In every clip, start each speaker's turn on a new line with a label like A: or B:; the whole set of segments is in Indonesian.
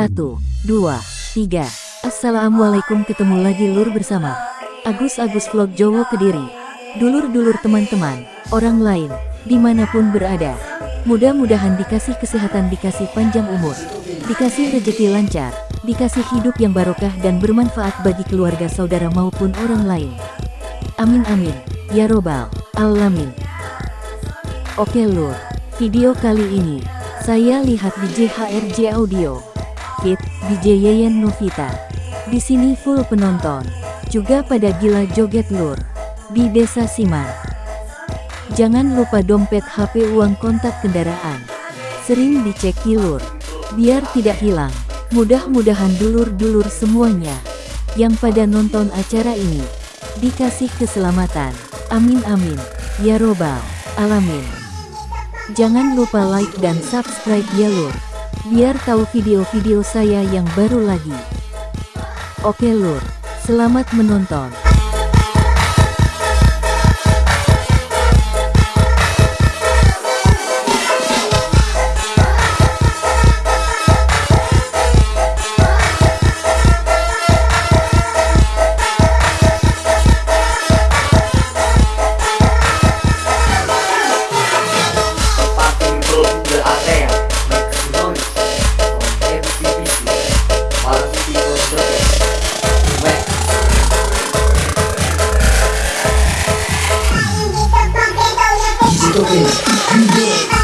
A: Satu, dua, tiga. Assalamualaikum ketemu lagi lur bersama Agus-Agus Vlog Jowo Kediri. Dulur-dulur teman-teman, orang lain, di mana pun berada. Mudah-mudahan dikasih kesehatan, dikasih panjang umur, dikasih rezeki lancar, dikasih hidup yang barokah dan bermanfaat bagi keluarga saudara maupun orang lain. Amin amin, ya robbal alamin. Oke lur, video kali ini, saya lihat di JHRJ Audio. Fit, DJ Yeyen Novita. Di sini full penonton. Juga pada gila joget lur. Di Desa Siman. Jangan lupa dompet HP uang kontak kendaraan. Sering dicek lur. Biar tidak hilang. Mudah-mudahan dulur-dulur semuanya. Yang pada nonton acara ini. Dikasih keselamatan. Amin amin. Ya robbal alamin. Jangan lupa like dan subscribe ya lur biar tahu video-video saya yang baru lagi. Oke lur, selamat menonton. 소리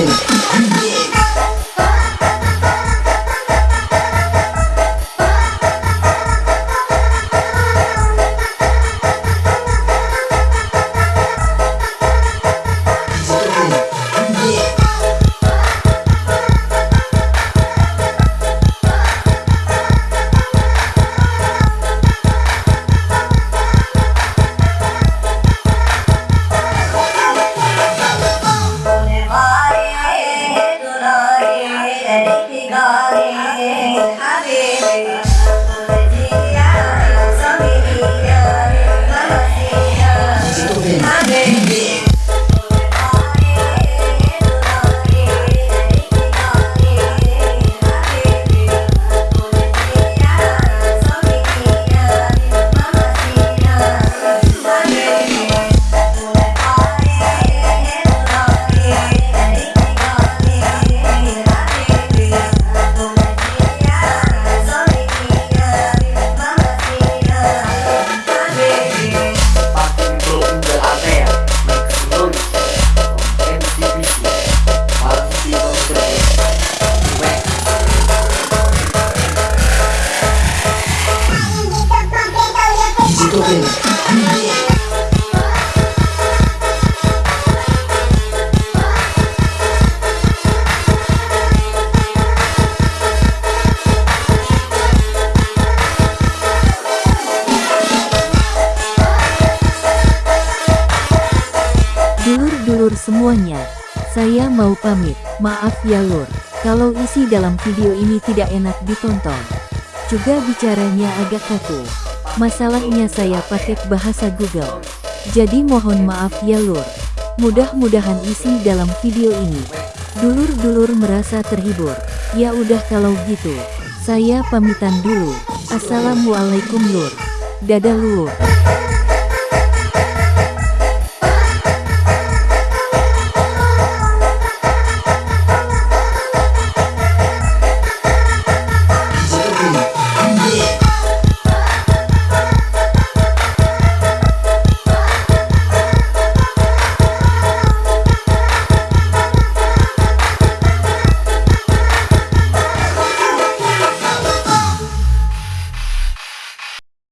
A: Yeah. Dulur-dulur semuanya, saya mau pamit. Maaf ya lur, kalau isi dalam video ini tidak enak ditonton. Juga bicaranya agak kaku. Masalahnya saya pakai bahasa Google. Jadi mohon maaf ya lur. Mudah-mudahan isi dalam video ini. Dulur-dulur merasa terhibur. Ya udah kalau gitu. Saya pamitan dulu. Assalamualaikum lur. Dadah lur.